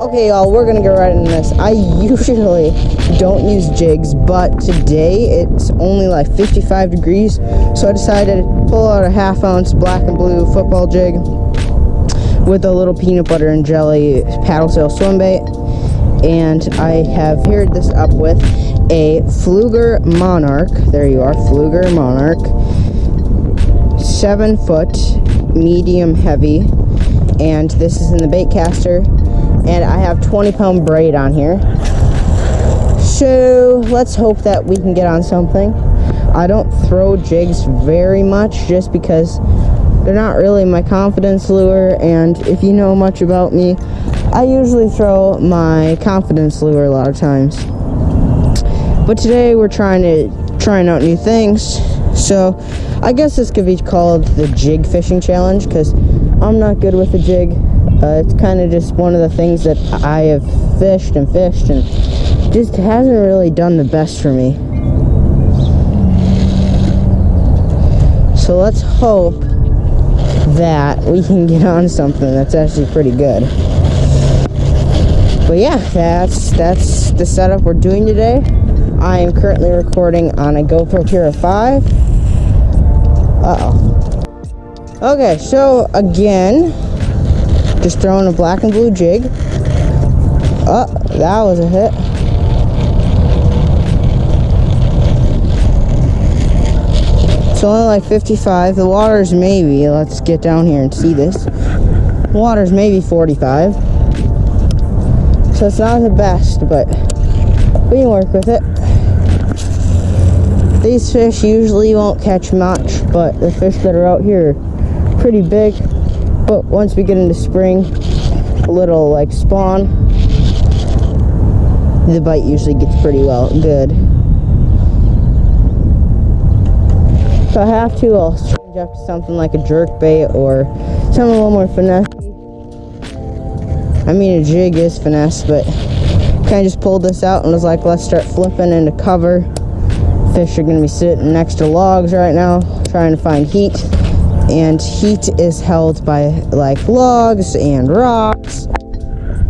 Okay, y'all, we're gonna get right into this. I usually don't use jigs, but today it's only like 55 degrees, so I decided to pull out a half ounce black and blue football jig with a little peanut butter and jelly paddle sail swim bait. And I have paired this up with a Pflueger Monarch. There you are, Pflueger Monarch. Seven foot, medium heavy. And this is in the bait caster and I have 20 pound braid on here. So let's hope that we can get on something. I don't throw jigs very much just because they're not really my confidence lure and if you know much about me, I usually throw my confidence lure a lot of times. But today we're trying to trying out new things. So I guess this could be called the jig fishing challenge because I'm not good with a jig. Uh, it's kind of just one of the things that I have fished and fished and just hasn't really done the best for me. So let's hope that we can get on something that's actually pretty good. But yeah, that's that's the setup we're doing today. I am currently recording on a GoPro Hero 5. Uh-oh. Okay, so again, just throwing a black and blue jig. Oh, that was a hit. It's only like 55. The water's maybe, let's get down here and see this. The water's maybe 45. So it's not the best, but we can work with it. These fish usually won't catch much, but the fish that are out here are pretty big. But once we get into spring, a little like spawn, the bite usually gets pretty well good. If I have to, I'll change up to something like a jerk bait or something a little more finesse. I mean, a jig is finesse, but kind of just pulled this out and was like, let's start flipping into cover. Fish are going to be sitting next to logs right now, trying to find heat. And heat is held by like logs and rocks.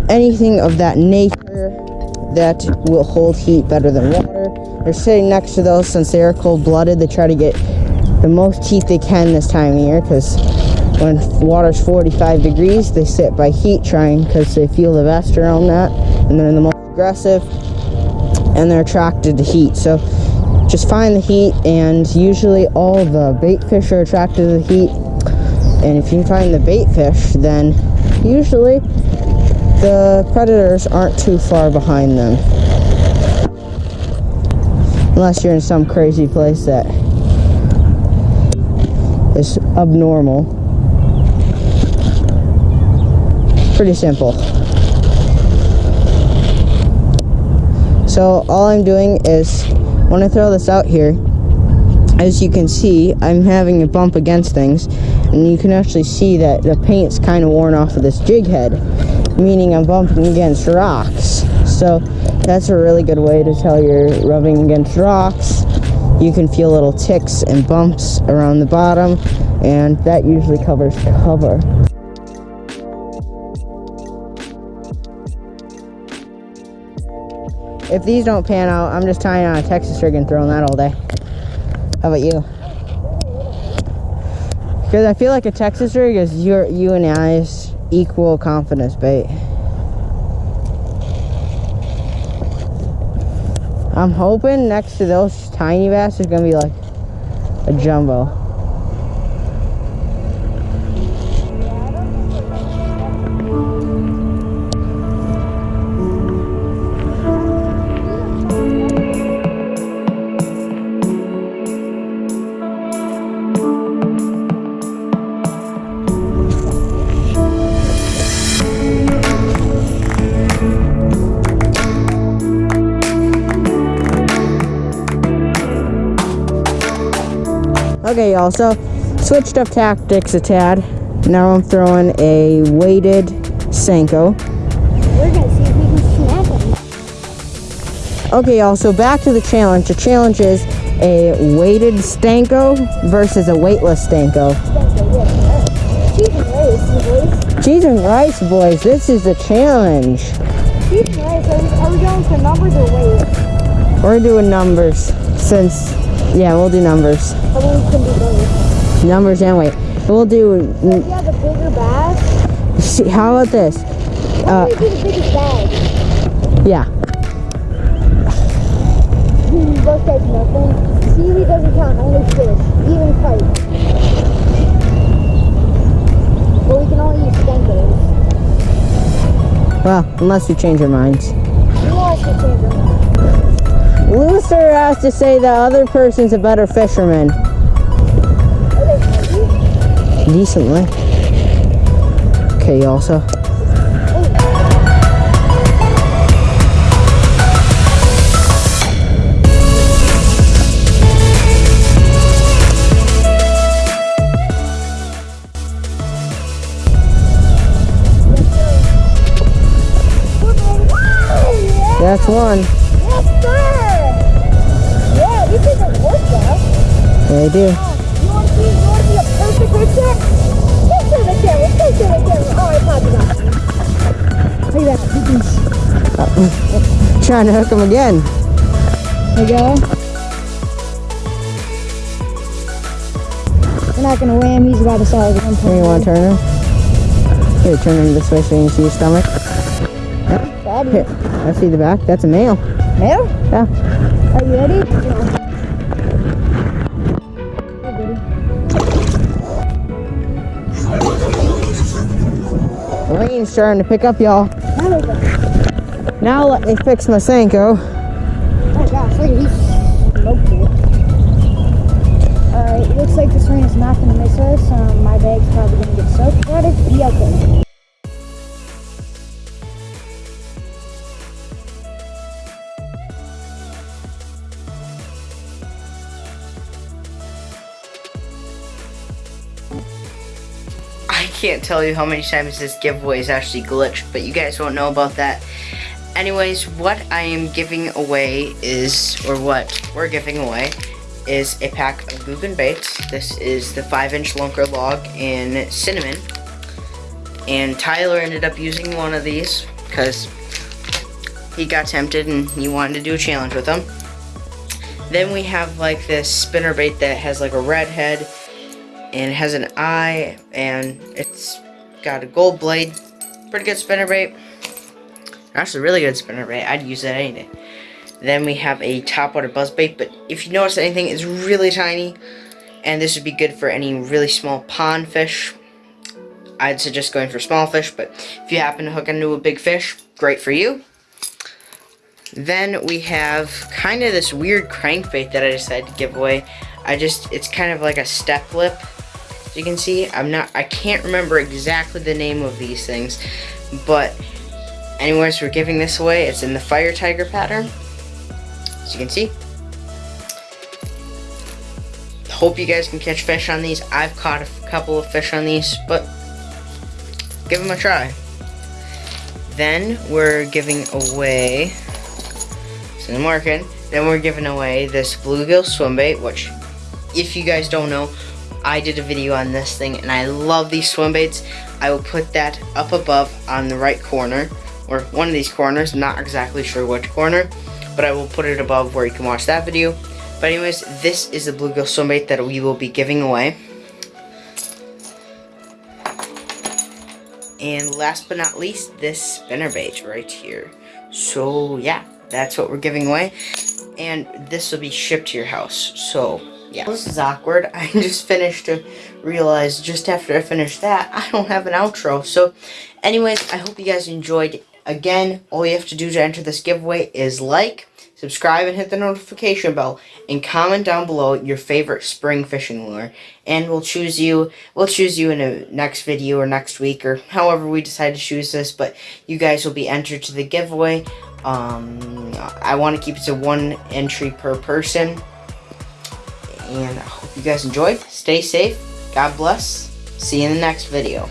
Anything of that nature that will hold heat better than water. They're sitting next to those since they are cold-blooded. They try to get the most heat they can this time of year because when water's 45 degrees they sit by heat trying because they feel the best around that. And they're the most aggressive and they're attracted to heat. So just find the heat and usually all the bait fish are attracted to the heat. And if you find the bait fish then usually the predators aren't too far behind them. Unless you're in some crazy place that is abnormal. Pretty simple. So all I'm doing is when I throw this out here, as you can see, I'm having a bump against things, and you can actually see that the paint's kind of worn off of this jig head, meaning I'm bumping against rocks. So that's a really good way to tell you're rubbing against rocks. You can feel little ticks and bumps around the bottom, and that usually covers cover. If these don't pan out, I'm just tying on a Texas rig and throwing that all day. How about you? Because I feel like a Texas rig is your you and I's equal confidence bait. I'm hoping next to those tiny bass is gonna be like a jumbo. Okay, y'all, so switched up tactics a tad. Now I'm throwing a weighted Senko. We're gonna see if we can snag them. Okay, y'all, so back to the challenge. The challenge is a weighted Senko versus a weightless Senko. cheese and rice, boys. Cheese and rice, boys. This is the challenge. Cheese and rice. Are we, are we going for numbers or weight? We're doing numbers since, yeah, we'll do numbers. About we can do both? Numbers and weight. We'll do, you have bigger bag, see, how about this? why Uh, do we do the biggest bag? Yeah. Hmm, Both guys nothing. Seaweed doesn't count, only fish. Even fight. But we can only use spenkers. Well, unless you change your minds. You I should change them. Looser has to say the other person's a better fisherman. Decently. Okay, also. That's one. Do. Oh, you want to see, you want to see a perfect picture? Show the camera, show the camera. Oh, I popped it off. Look at that. You can Trying to hook him again. There you go. We're not gonna weigh him, he's about a solid one Here, you want to turn him? Here, turn him this way so you can see his stomach. Daddy. Here, I see the back. That's a male. Male? Yeah. Are you ready? Rain's starting to pick up, y'all. Now let me fix my Senko. Oh gosh, look at smoked it. Alright, looks like this rain is not gonna miss us. Um, my bag's probably gonna get soaked, but it's be okay. Can't tell you how many times this giveaway is actually glitched, but you guys won't know about that. Anyways, what I am giving away is, or what we're giving away, is a pack of Googan baits. This is the 5 inch lunker log in cinnamon. And Tyler ended up using one of these because he got tempted and he wanted to do a challenge with them. Then we have like this spinner bait that has like a red head and it has an eye and it's got a gold blade. Pretty good spinner bait. Actually, really good spinner bait. I'd use that any day. Then we have a topwater buzz bait, but if you notice anything, it's really tiny, and this would be good for any really small pond fish. I'd suggest going for small fish, but if you happen to hook into a big fish, great for you. Then we have kind of this weird crankbait that I decided to give away. I just, it's kind of like a step lip. You can see, I'm not, I can't remember exactly the name of these things, but anyways, we're giving this away. It's in the fire tiger pattern. As you can see. Hope you guys can catch fish on these. I've caught a couple of fish on these, but give them a try. Then we're giving away, it's in the market, then we're giving away this bluegill swim bait, which if you guys don't know, I did a video on this thing and I love these swim baits. I will put that up above on the right corner, or one of these corners, I'm not exactly sure which corner, but I will put it above where you can watch that video. But anyways, this is the bluegill swim bait that we will be giving away. And last but not least, this spinner bait right here. So yeah, that's what we're giving away. And this will be shipped to your house. So yeah. This is awkward. I just finished to realize just after I finished that, I don't have an outro. So anyways, I hope you guys enjoyed. Again, all you have to do to enter this giveaway is like, subscribe, and hit the notification bell. And comment down below your favorite spring fishing lure. And we'll choose you, we'll choose you in a next video or next week or however we decide to choose this. But you guys will be entered to the giveaway. Um, I want to keep it to one entry per person. And I hope you guys enjoyed. Stay safe. God bless. See you in the next video.